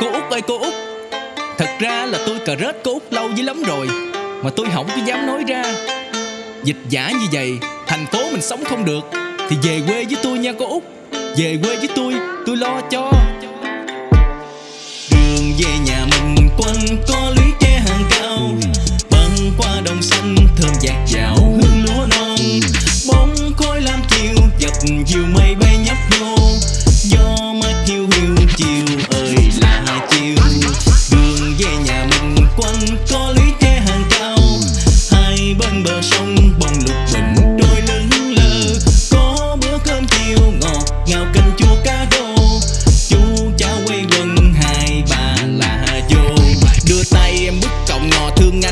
Cô Út ơi, cô Út. Thật ra là tôi cà rết cô Út lâu dữ lắm rồi, Mà tôi không có dám nói ra. Dịch giả như vậy, Thành phố mình sống không được, Thì về quê với tôi nha cô Út. Về quê với tôi Tôi lo cho. Đường về nhà mình quanh có lý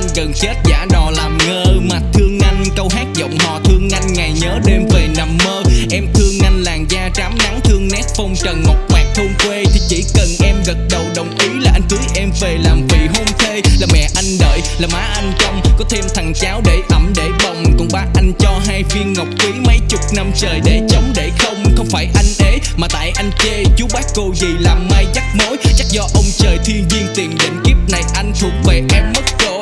anh gần chết giả đò làm ngơ. Mà thương anh câu hát giọng hò. Thương anh ngày nhớ đêm về nằm mơ. Em thương anh làn da trám nắng. Thương nét phong trần ngọc quạt thôn quê. Thì chỉ cần em gật đầu đồng ý là anh cưới em về làm vị hôn thê. Là mẹ anh đợi, là má anh trông. Có thêm thằng cháu để ẩm để bồng. Còn ba anh cho hai viên ngọc quý mấy chục năm trời để chống để không. Không phải anh ế mà tại anh chê. Chú bác cô gì làm mai dắt mối. Chắc do ông trời thiên viên tiền định kiếp này. Anh thuộc về em mất rồi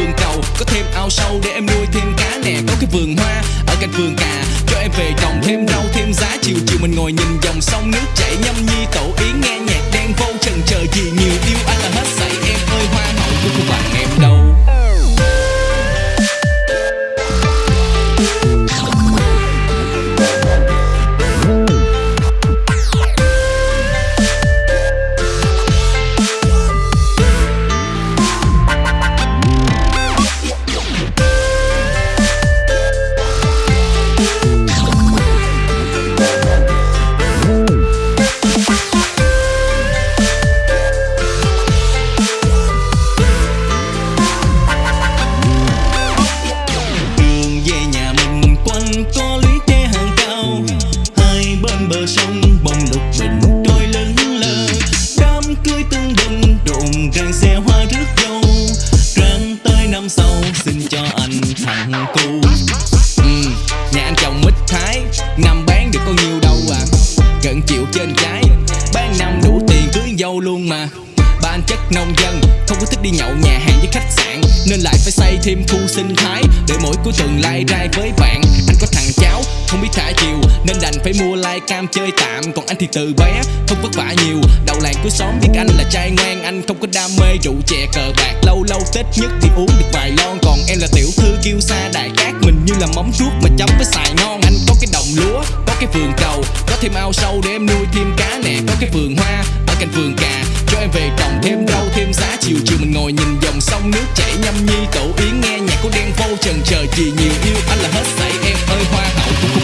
vườn cầu. Có thêm ao sâu để em nuôi thêm cá nè. Có cái vườn hoa ở cạnh vườn cà. Cho em về trồng thêm rau, thêm giá. Chiều chiều mình ngồi nhìn dòng sông nước chảy Nhâm nhi, tổ yến nghe nhạc đen vô trần chờ gì Gần chịu trên trái. Ban năm đủ tiền cưới dâu luôn mà. Ba anh chất nông dân Không có thích đi nhậu nhà hàng với khách sạn. Nên lại phải xây thêm khu sinh thái Để mỗi cuối tuần lai rai với bạn. Anh có thằng cháu không biết thả chiều. Nên đành phải mua lai cam chơi tạm. Còn anh thì từ bé không vất vả nhiều. Đầu làng của xóm biết anh là trai ngoan Anh không có đam mê rượu chè cờ bạc. Lâu lâu Tết nhất thì uống được vài lon. Còn em là tiểu thư kiêu sa đại cát. Mình như là móng ruốc mà chấm với xài ngon Anh có cái đồng lúa, có cái vườn cầu thêm ao sâu để em nuôi thêm cá nè. Có cái vườn hoa ở cạnh vườn cà, Cho em về trồng thêm rau, thêm giá. Chiều chiều mình ngồi nhìn dòng sông nước chảy Nhâm nhi, tổ yến nghe nhạc của đen vô trần chờ gì nhiều yêu. Anh là hết say em ơi, hoa hậu của